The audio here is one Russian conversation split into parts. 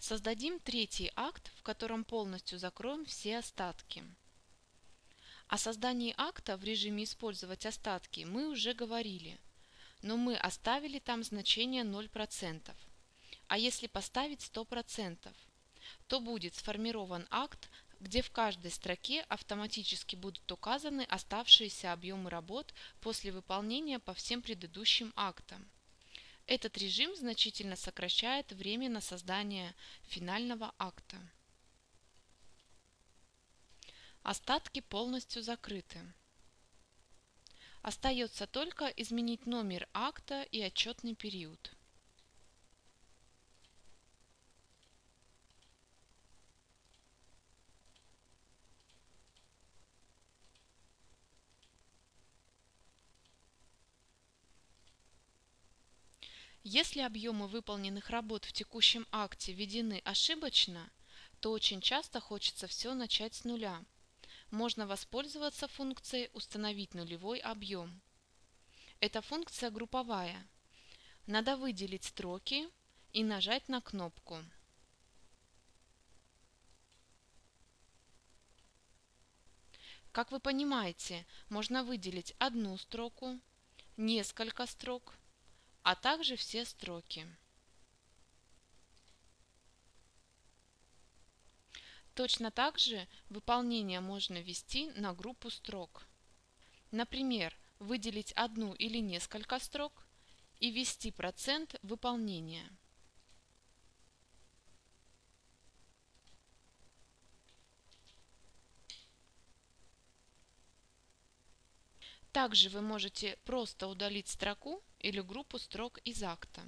Создадим третий акт, в котором полностью закроем все остатки. О создании акта в режиме «Использовать остатки» мы уже говорили, но мы оставили там значение 0%. А если поставить 100%, то будет сформирован акт, где в каждой строке автоматически будут указаны оставшиеся объемы работ после выполнения по всем предыдущим актам. Этот режим значительно сокращает время на создание финального акта. Остатки полностью закрыты. Остается только изменить номер акта и отчетный период. Если объемы выполненных работ в текущем акте введены ошибочно, то очень часто хочется все начать с нуля. Можно воспользоваться функцией «Установить нулевой объем». Эта функция групповая. Надо выделить строки и нажать на кнопку. Как вы понимаете, можно выделить одну строку, несколько строк а также все строки. Точно так же выполнение можно ввести на группу строк. Например, выделить одну или несколько строк и ввести процент выполнения. Также вы можете просто удалить строку или группу строк из акта.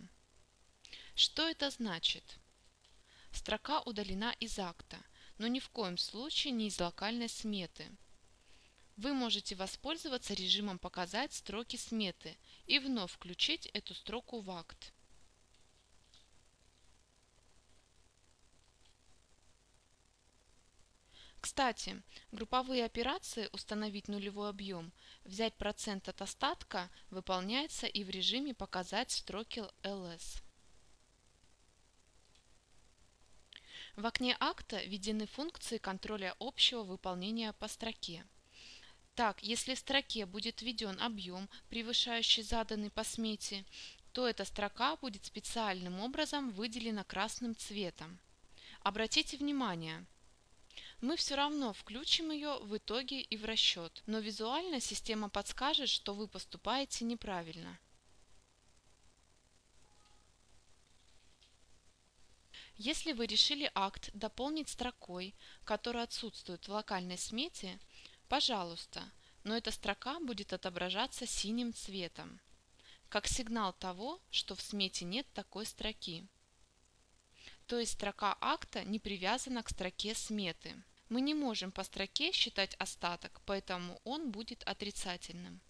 Что это значит? Строка удалена из акта, но ни в коем случае не из локальной сметы. Вы можете воспользоваться режимом «Показать строки сметы» и вновь включить эту строку в акт. Кстати, групповые операции «Установить нулевой объем», «Взять процент от остатка» выполняется и в режиме «Показать строки ls». В окне акта введены функции контроля общего выполнения по строке. Так, если в строке будет введен объем, превышающий заданный по смете, то эта строка будет специальным образом выделена красным цветом. Обратите внимание, мы все равно включим ее в итоге и в расчет, но визуально система подскажет, что вы поступаете неправильно. Если вы решили акт дополнить строкой, которая отсутствует в локальной смете, пожалуйста, но эта строка будет отображаться синим цветом, как сигнал того, что в смете нет такой строки. То есть строка акта не привязана к строке сметы. Мы не можем по строке считать остаток, поэтому он будет отрицательным.